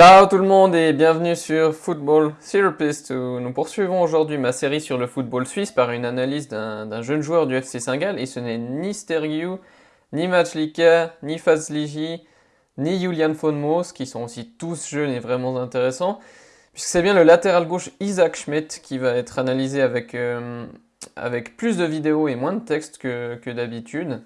Ciao tout le monde et bienvenue sur Football Therapist où nous poursuivons aujourd'hui ma série sur le football suisse par une analyse d'un jeune joueur du FC Saint-Gall et ce n'est ni Stergiou, ni Matchlika, ni Fazliji, ni Julian Fonmos qui sont aussi tous jeunes et vraiment intéressants puisque c'est bien le latéral gauche Isaac Schmidt qui va être analysé avec, euh, avec plus de vidéos et moins de texte que, que d'habitude.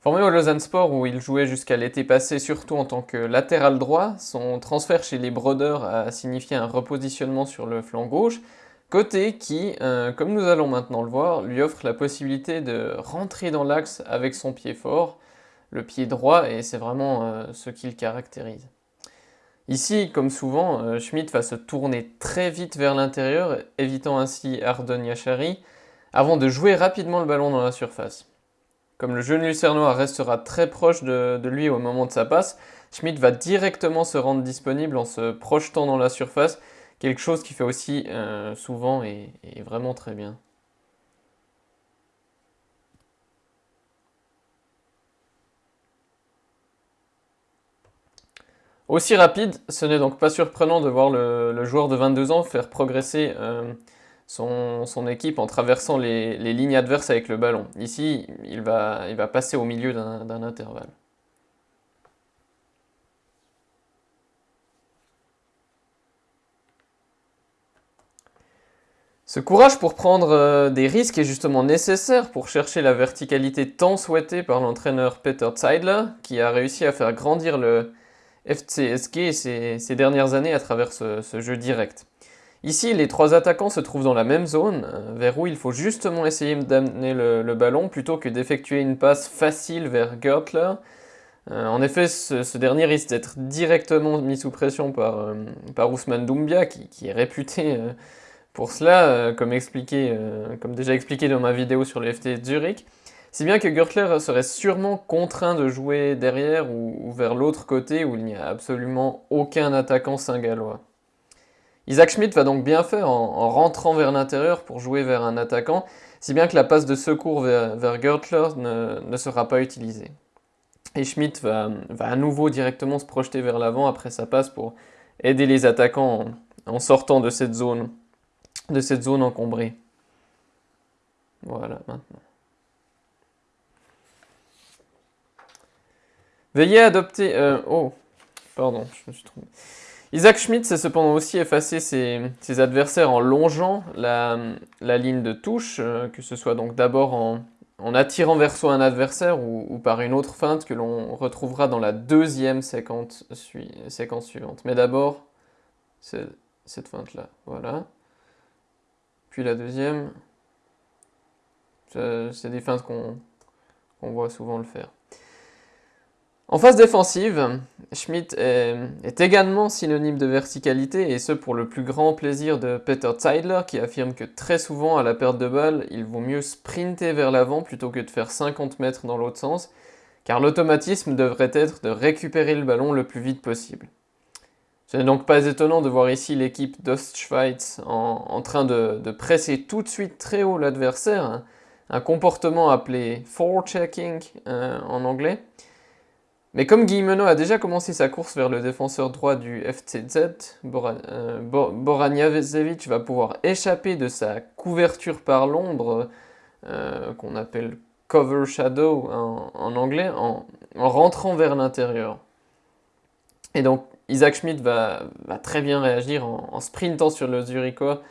Formé au Lausanne Sport où il jouait jusqu'à l'été passé surtout en tant que latéral droit, son transfert chez les Brodeurs a signifié un repositionnement sur le flanc gauche, côté qui, euh, comme nous allons maintenant le voir, lui offre la possibilité de rentrer dans l'axe avec son pied fort, le pied droit, et c'est vraiment euh, ce qui le caractérise. Ici, comme souvent, euh, Schmidt va se tourner très vite vers l'intérieur, évitant ainsi Ardon Yachari, avant de jouer rapidement le ballon dans la surface. Comme le jeune Lucernois restera très proche de, lui au moment de sa passe, Schmidt va directement se rendre disponible en se projetant dans la surface, quelque chose qu'il fait aussi euh, souvent et, vraiment très bien. Aussi rapide, ce n'est donc pas surprenant de voir le, joueur de 22 ans faire progresser euh, son, équipe en traversant les, lignes adverses avec le ballon. Ici, il va, passer au milieu d'un intervalle. Ce courage pour prendre euh, des risques est justement nécessaire pour chercher la verticalité tant souhaitée par l'entraîneur Peter Zeidler, qui a réussi à faire grandir le FCSG ces dernières années à travers ce jeu direct. Ici, les trois attaquants se trouvent dans la même zone, euh, vers où il faut justement essayer d'amener le, ballon plutôt que d'effectuer une passe facile vers Gertler. Euh, en effet, ce, dernier risque d'être directement mis sous pression par, euh, par Ousmane Doumbia, qui, est réputé pour cela, comme, déjà expliqué dans ma vidéo sur le FT Zurich. Si bien que Gertler serait sûrement contraint de jouer derrière ou, vers l'autre côté où il n'y a absolument aucun attaquant singallois. Isaac Schmidt va donc bien faire en, rentrant vers l'intérieur pour jouer vers un attaquant, si bien que la passe de secours vers, Gertler ne, sera pas utilisée. Et Schmidt va, à nouveau directement se projeter vers l'avant après sa passe pour aider les attaquants en, sortant de cette zone, de cette zone encombrée. Voilà, maintenant. Veillez à adopter... Euh, oh, pardon, je me suis trompé. Isaac Schmidt s'est cependant aussi effacé ses, adversaires en longeant la, ligne de touche, euh, que ce soit donc d'abord en, attirant vers soi un adversaire ou, par une autre feinte que l'on retrouvera dans la deuxième séquence, suivante. Mais d'abord, cette feinte-là, voilà. Puis la deuxième, c'est des feintes qu'on voit souvent le faire. En phase défensive, Schmidt est, également synonyme de verticalité, et ce pour le plus grand plaisir de Peter Zeidler, qui affirme que très souvent, à la perte de balle, il vaut mieux sprinter vers l'avant plutôt que de faire 50 mètres dans l'autre sens, car l'automatisme devrait être de récupérer le ballon le plus vite possible. Ce n'est donc pas étonnant de voir ici l'équipe d'Ostschweiz en, train de, presser tout de suite très haut l'adversaire, un comportement appelé forechecking euh, en anglais, mais comme Guillemeno a déjà commencé sa course vers le défenseur droit du FCZ, euh, Boranjavesevic va pouvoir échapper de sa couverture par l'ombre, euh, qu'on appelle cover shadow en, anglais, en, rentrant vers l'intérieur. Et donc Isaac Schmidt va, très bien réagir en, sprintant sur le Zurichois,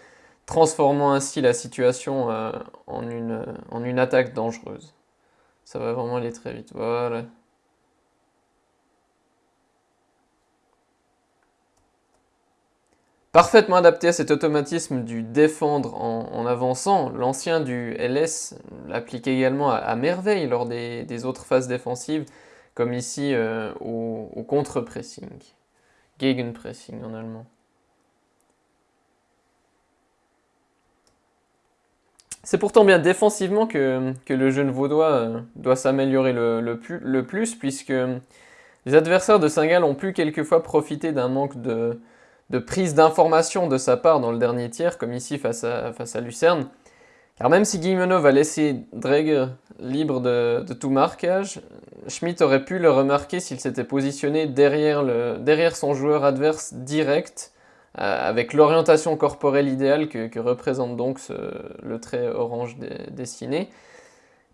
transformant ainsi la situation euh, en une attaque dangereuse. Ça va vraiment aller très vite, voilà. Parfaitement adapté à cet automatisme du défendre en, avançant, l'ancien du LS l'applique également à, merveille lors des, autres phases défensives, comme ici euh, au, contre-pressing, Gegenpressing en allemand. C'est pourtant bien défensivement que, le jeune vaudois euh, doit s'améliorer le, plus, puisque les adversaires de Saint-Gall ont pu quelquefois profiter d'un manque de, de prise d'information de sa part dans le dernier tiers, comme ici face à, face à Lucerne, Car même si Guillemenot va laisser Dreger libre de, tout marquage, Schmidt aurait pu le remarquer s'il s'était positionné derrière, le, derrière, son joueur adverse direct, euh, avec l'orientation corporelle idéale que, représente donc le trait orange dessiné.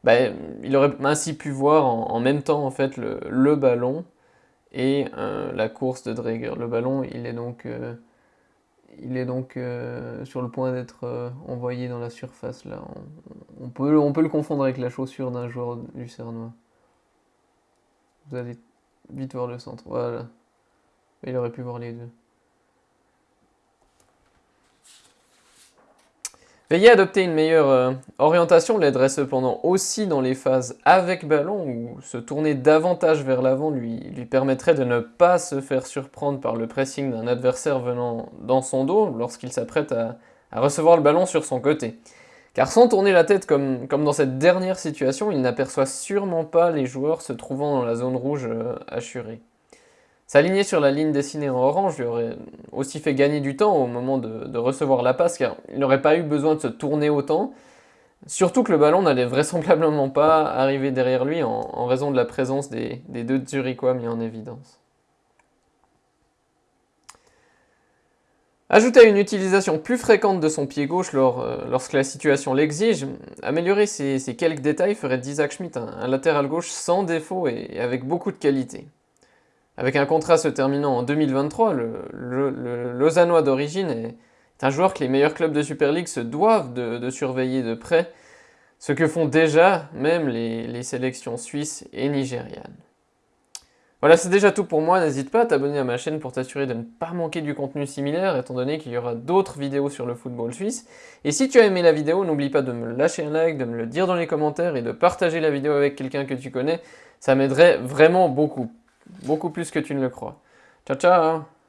Ben, il aurait ainsi pu voir en, même temps en fait le, ballon et euh, la course de Dreger. Le ballon, il est donc euh, il est donc euh, sur le point d'être envoyé dans la surface là. On, peut, on peut le confondre avec la chaussure d'un joueur lucernois. Vous allez vite voir le centre. Voilà. Il aurait pu voir les deux. Veiller à adopter une meilleure euh, orientation l'aiderait cependant aussi dans les phases avec ballon où se tourner davantage vers l'avant lui, permettrait de ne pas se faire surprendre par le pressing d'un adversaire venant dans son dos lorsqu'il s'apprête à, recevoir le ballon sur son côté. Car sans tourner la tête comme, comme dans cette dernière situation, il n'aperçoit sûrement pas les joueurs se trouvant dans la zone rouge euh, assurée. S'aligner sur la ligne dessinée en orange lui aurait aussi fait gagner du temps au moment de, recevoir la passe, car il n'aurait pas eu besoin de se tourner autant, surtout que le ballon n'allait vraisemblablement pas arriver derrière lui en, raison de la présence des, deux Zurichois mis en évidence. Ajouter à une utilisation plus fréquente de son pied gauche euh, lorsque la situation l'exige, améliorer ces, quelques détails ferait d'Isaac Schmidt un, latéral gauche sans défaut et avec beaucoup de qualité. Avec un contrat se terminant en 2023, le, Lausannois d'origine est un joueur que les meilleurs clubs de Super League se doivent de, surveiller de près, ce que font déjà même les, sélections suisses et nigérianes. Voilà, c'est déjà tout pour moi. N'hésite pas à t'abonner à ma chaîne pour t'assurer de ne pas manquer du contenu similaire, étant donné qu'il y aura d'autres vidéos sur le football suisse. Et si tu as aimé la vidéo, n'oublie pas de me lâcher un like, de me le dire dans les commentaires et de partager la vidéo avec quelqu'un que tu connais. Ça m'aiderait vraiment beaucoup. Beaucoup plus que tu ne le crois. Ciao, ciao